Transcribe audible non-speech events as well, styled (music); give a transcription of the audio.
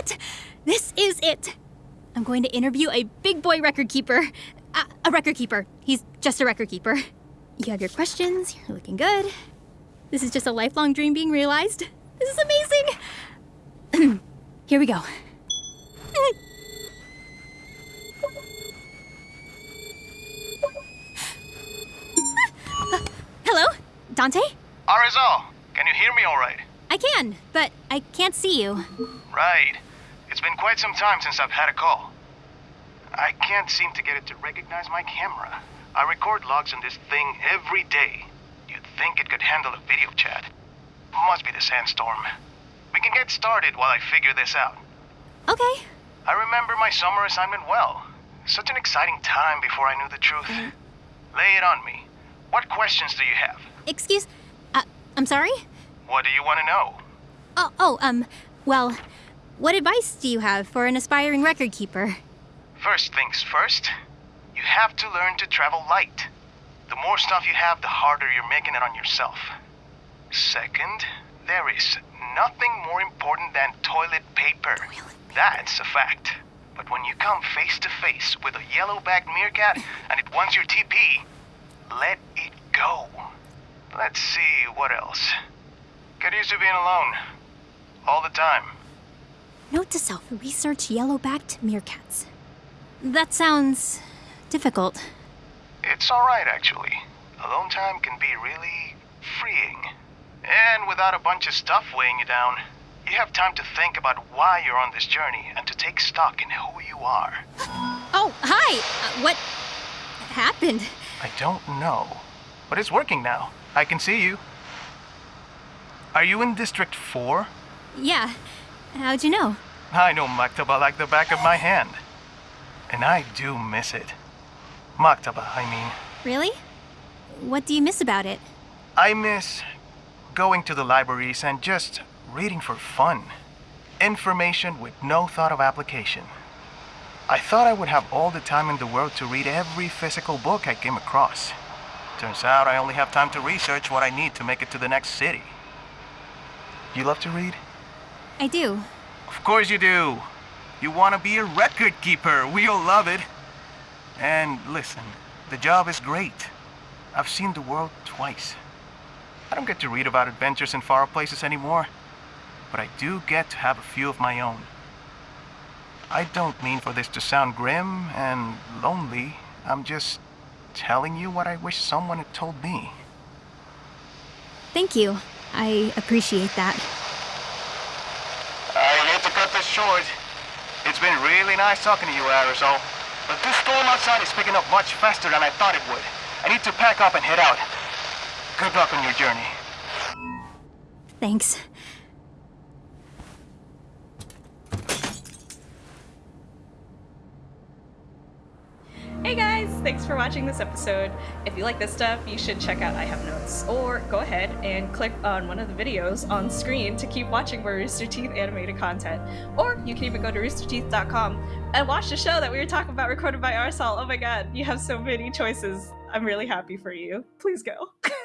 it! This is it! I'm going to interview a big boy record keeper. Uh, a record keeper. He's just a record keeper. You have your questions, you're looking good. This is just a lifelong dream being realized. This is amazing! (clears throat) Here we go. (laughs) Hello? Dante? Arizal, can you hear me all right? I can, but I can't see you. Right. It's been quite some time since I've had a call. I can't seem to get it to recognize my camera. I record logs on this thing every day. You'd think it could handle a video chat. Must be the sandstorm. We can get started while I figure this out. Okay. I remember my summer assignment well. Such an exciting time before I knew the truth. Lay it on me. What questions do you have? Excuse. Uh, I'm sorry? What do you want to know? Oh, oh, um, well, what advice do you have for an aspiring record keeper? First things first, you have to learn to travel light. The more stuff you have, the harder you're making it on yourself. Second, there is nothing more important than toilet paper. That's a fact. But when you come face to face with a yellow-backed meerkat and it wants your TP, let it go. Let's see, what else? Get used to being alone. All the time. Note to self research yellow backed meerkats. That sounds difficult. It's alright, actually. Alone time can be really freeing. And without a bunch of stuff weighing you down, you have time to think about why you're on this journey and to take stock in who you are. Oh, hi! Uh, what happened? I don't know. But it's working now. I can see you. Are you in District 4? Yeah. How'd you know? I know Maktaba like the back of my hand. And I do miss it. Maktaba, I mean. Really? What do you miss about it? I miss going to the libraries and just reading for fun. Information with no thought of application. I thought I would have all the time in the world to read every physical book I came across. Turns out I only have time to research what I need to make it to the next city. You love to read? I do. Of course you do. You want to be a record keeper. We all love it. And listen, the job is great. I've seen the world twice. I don't get to read about adventures in far places anymore, but I do get to have a few of my own. I don't mean for this to sound grim and lonely. I'm just telling you what I wish someone had told me. Thank you. I appreciate that. I hate to cut this short. It's been really nice talking to you, Arizal. But this storm outside is picking up much faster than I thought it would. I need to pack up and head out. Good luck on your journey. Thanks. Thanks for watching this episode. If you like this stuff, you should check out I Have Notes, or go ahead and click on one of the videos on screen to keep watching more Rooster Teeth animated content. Or you can even go to roosterteeth.com and watch the show that we were talking about recorded by Arizal. Oh my god, you have so many choices. I'm really happy for you. Please go. (laughs)